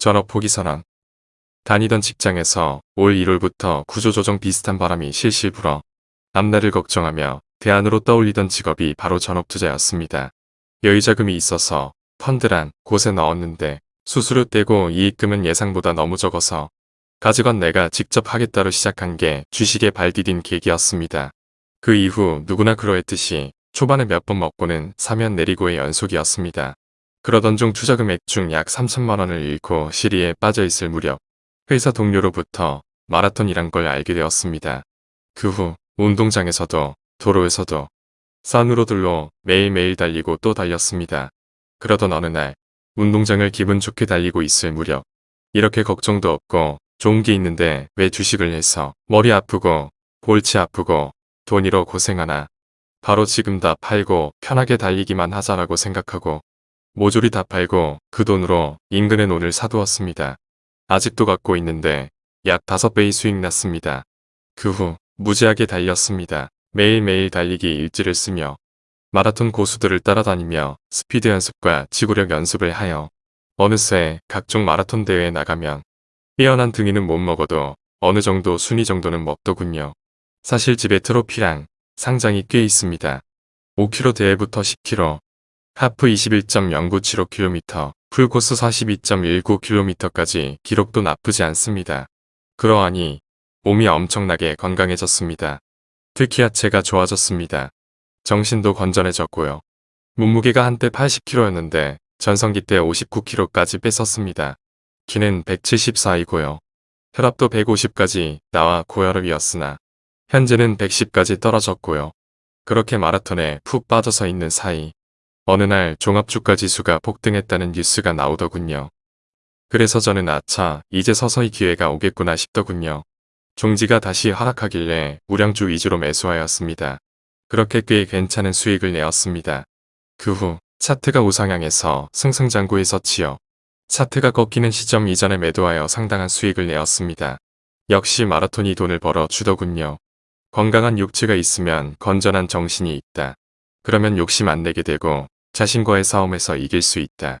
전업 포기 선언. 다니던 직장에서 올 1월부터 구조조정 비슷한 바람이 실실 불어 앞날을 걱정하며 대안으로 떠올리던 직업이 바로 전업투자였습니다. 여유자금이 있어서 펀드란 곳에 넣었는데 수수료 떼고 이익금은 예상보다 너무 적어서 가져간 내가 직접 하겠다로 시작한 게 주식에 발 디딘 계기였습니다. 그 이후 누구나 그러했듯이 초반에 몇 번 먹고는 사면 내리고의 연속이었습니다. 그러던 중 투자금액 중 약 3천만 원을 잃고 시리에 빠져 있을 무렵 회사 동료로부터 마라톤이란 걸 알게 되었습니다. 그 후 운동장에서도 도로에서도 산으로들로 매일매일 달리고 또 달렸습니다. 그러던 어느 날 운동장을 기분 좋게 달리고 있을 무렵 이렇게 걱정도 없고 좋은 게 있는데 왜 주식을 해서 머리 아프고 골치 아프고 돈이로 고생하나 바로 지금 다 팔고 편하게 달리기만 하자라고 생각하고 모조리 다 팔고 그 돈으로 인근에 논을 사두었습니다. 아직도 갖고 있는데 약 5배의 수익 났습니다. 그 후 무지하게 달렸습니다. 매일매일 달리기 일지를 쓰며 마라톤 고수들을 따라다니며 스피드 연습과 지구력 연습을 하여 어느새 각종 마라톤 대회에 나가면 뛰어난 등이는 못 먹어도 어느 정도 순위 정도는 먹더군요. 사실 집에 트로피랑 상장이 꽤 있습니다. 5km 대회부터 10km, 하프 21.0975km, 풀코스 42.19km까지 기록도 나쁘지 않습니다. 그러하니 몸이 엄청나게 건강해졌습니다. 특히 하체가 좋아졌습니다. 정신도 건전해졌고요. 몸무게가 한때 80kg였는데 전성기 때 59kg까지 뺐었습니다. 키는 174이고요. 혈압도 150까지 나와 고혈압이었으나 현재는 110까지 떨어졌고요. 그렇게 마라톤에 푹 빠져서 있는 사이 어느 날 종합주가 지수가 폭등했다는 뉴스가 나오더군요. 그래서 저는 아차 이제 서서히 기회가 오겠구나 싶더군요. 종지가 다시 하락하길래 우량주 위주로 매수하였습니다. 그렇게 꽤 괜찮은 수익을 내었습니다. 그 후 차트가 우상향해서 승승장구에서 치어 차트가 꺾이는 시점 이전에 매도하여 상당한 수익을 내었습니다. 역시 마라톤이 돈을 벌어 주더군요. 건강한 육체가 있으면 건전한 정신이 있다. 그러면 욕심 안 내게 되고 자신과의 싸움에서 이길 수 있다.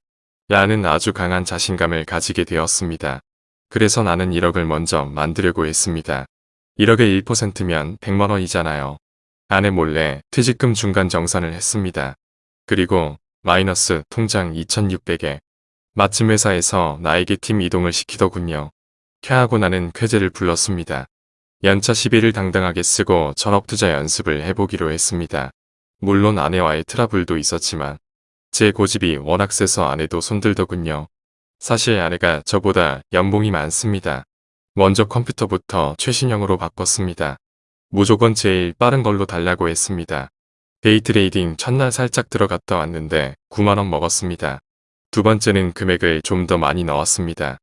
라는 아주 강한 자신감을 가지게 되었습니다. 그래서 나는 1억을 먼저 만들려고 했습니다. 1억의 1%면 100만원이잖아요. 아내 몰래 퇴직금 중간 정산을 했습니다. 그리고 마이너스 통장 2600에 마침 회사에서 나에게 팀 이동을 시키더군요. 쾌하고 나는 쾌재를 불렀습니다. 연차 10일을 당당하게 쓰고 전업투자 연습을 해보기로 했습니다. 물론 아내와의 트러블도 있었지만 제 고집이 워낙 세서 아내도 손들더군요. 사실 아내가 저보다 연봉이 많습니다. 먼저 컴퓨터부터 최신형으로 바꿨습니다. 무조건 제일 빠른 걸로 달라고 했습니다. day trading 첫날 살짝 들어갔다 왔는데 9만원 먹었습니다. 두 번째는 금액을 좀 더 많이 넣었습니다.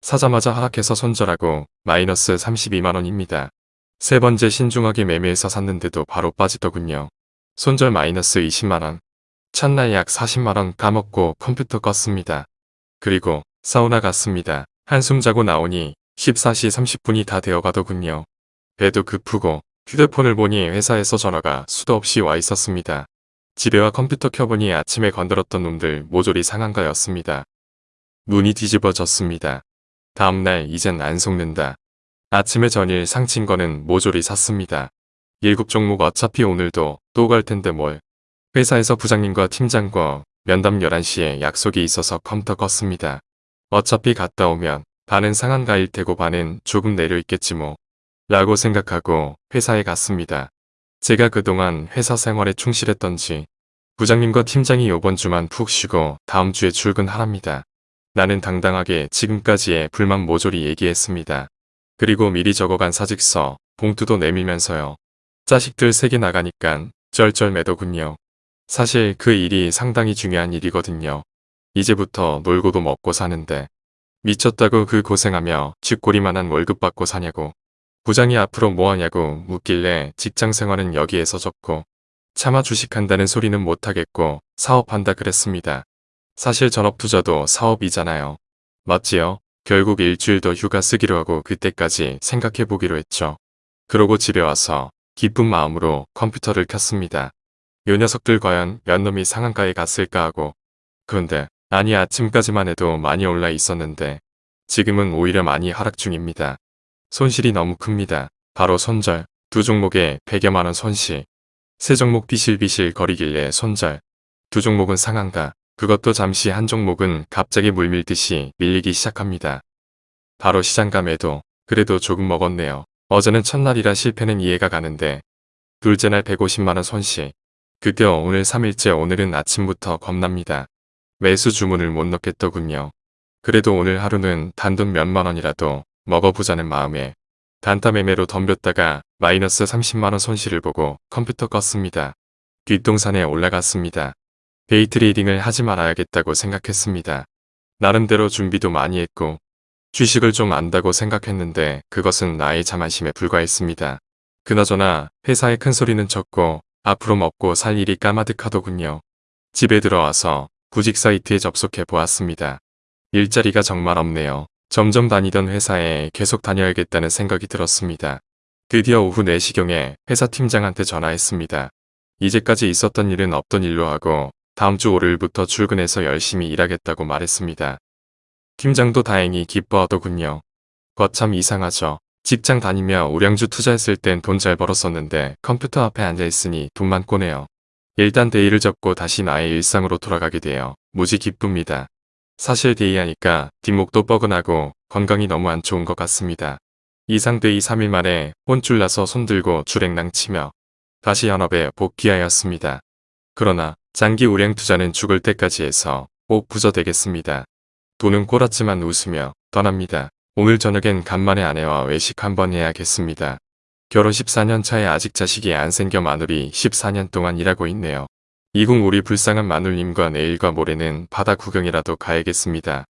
사자마자 하락해서 손절하고 마이너스 32만원입니다. 세 번째 신중하게 매매해서 샀는데도 바로 빠지더군요. 손절 마이너스 20만원. 첫날 약 40만원 까먹고 컴퓨터 껐습니다. 그리고 사우나 갔습니다. 한숨 자고 나오니 14시 30분이 다 되어가더군요. 배도 급프고 휴대폰을 보니 회사에서 전화가 수도 없이 와 있었습니다. 집에 와 컴퓨터 켜보니 아침에 건드렸던 놈들 모조리 상한가였습니다. 눈이 뒤집어졌습니다. 다음날 이젠 안 속는다. 아침에 전일 상친 거는 모조리 샀습니다. 일곱 종목 어차피 오늘도 또 갈 텐데 뭘. 회사에서 부장님과 팀장과 면담 11시에 약속이 있어서 컴퓨터 껐습니다. 어차피 갔다 오면 반은 상한가일 테고 반은 조금 내려있겠지 뭐. 라고 생각하고 회사에 갔습니다. 제가 그동안 회사 생활에 충실했던지 부장님과 팀장이 요번 주만 푹 쉬고 다음 주에 출근하랍니다. 나는 당당하게 지금까지의 불만 모조리 얘기했습니다. 그리고 미리 적어간 사직서, 봉투도 내밀면서요. 자식들 세개 나가니깐 쩔쩔매더군요. 사실 그 일이 상당히 중요한 일이거든요. 이제부터 놀고도 먹고 사는데 미쳤다고 그 고생하며 쥐꼬리만한 월급 받고 사냐고 부장이 앞으로 뭐하냐고 묻길래 직장생활은 여기에서 접고 차마 주식한다는 소리는 못하겠고 사업한다 그랬습니다. 사실 전업투자도 사업이잖아요. 맞지요? 결국 일주일 더 휴가 쓰기로 하고 그때까지 생각해보기로 했죠. 그러고 집에 와서 기쁜 마음으로 컴퓨터를 켰습니다. 요 녀석들 과연 몇 놈이 상한가에 갔을까 하고 그런데 아니 아침까지만 해도 많이 올라 있었는데 지금은 오히려 많이 하락 중입니다. 손실이 너무 큽니다. 바로 손절, 두 종목에 100여만원 손실. 세 종목 비실비실 거리길래 손절. 두 종목은 상한가, 그것도 잠시 한 종목은 갑자기 물밀듯이 밀리기 시작합니다. 바로 시장가 매도, 그래도 조금 먹었네요. 어제는 첫날이라 실패는 이해가 가는데 둘째 날 150만원 손실. 급여 오늘 3일째 오늘은 아침부터 겁납니다. 매수 주문을 못 넣겠더군요. 그래도 오늘 하루는 단돈 몇만 원이라도 먹어보자는 마음에 단타 매매로 덤볐다가 마이너스 30만원 손실을 보고 컴퓨터 껐습니다. 뒷동산에 올라갔습니다. day trading을 하지 말아야겠다고 생각했습니다. 나름대로 준비도 많이 했고 주식을 좀 안다고 생각했는데 그것은 나의 자만심에 불과했습니다. 그나저나 회사에 큰 소리는 쳤고 앞으로 먹고 살 일이 까마득하더군요. 집에 들어와서 구직 사이트에 접속해 보았습니다. 일자리가 정말 없네요. 점점 다니던 회사에 계속 다녀야겠다는 생각이 들었습니다. 드디어 오후 4시경에 회사 팀장한테 전화했습니다. 이제까지 있었던 일은 없던 일로 하고 다음 주 월요일부터 출근해서 열심히 일하겠다고 말했습니다. 팀장도 다행히 기뻐하더군요. 거참 이상하죠. 직장 다니며 우량주 투자했을 땐 돈 잘 벌었었는데 컴퓨터 앞에 앉아있으니 돈만 꼬네요. 일단 day를 접고 다시 나의 일상으로 돌아가게 되어 무지 기쁩니다. 사실 day하니까 뒷목도 뻐근하고 건강이 너무 안 좋은 것 같습니다. 이상 day 3일 만에 혼쭐 나서 손들고 줄행랑 치며 다시 현업에 복귀하였습니다. 그러나 장기 우량 투자는 죽을 때까지 해서 꼭 부자 되겠습니다. 돈은 꼬랐지만 웃으며 떠납니다. 오늘 저녁엔 간만에 아내와 외식 한번 해야겠습니다. 결혼 14년 차에 아직 자식이 안 생겨 마누리 14년 동안 일하고 있네요. 이궁 우리 불쌍한 마눌님과 내일과 모레는 바다 구경이라도 가야겠습니다.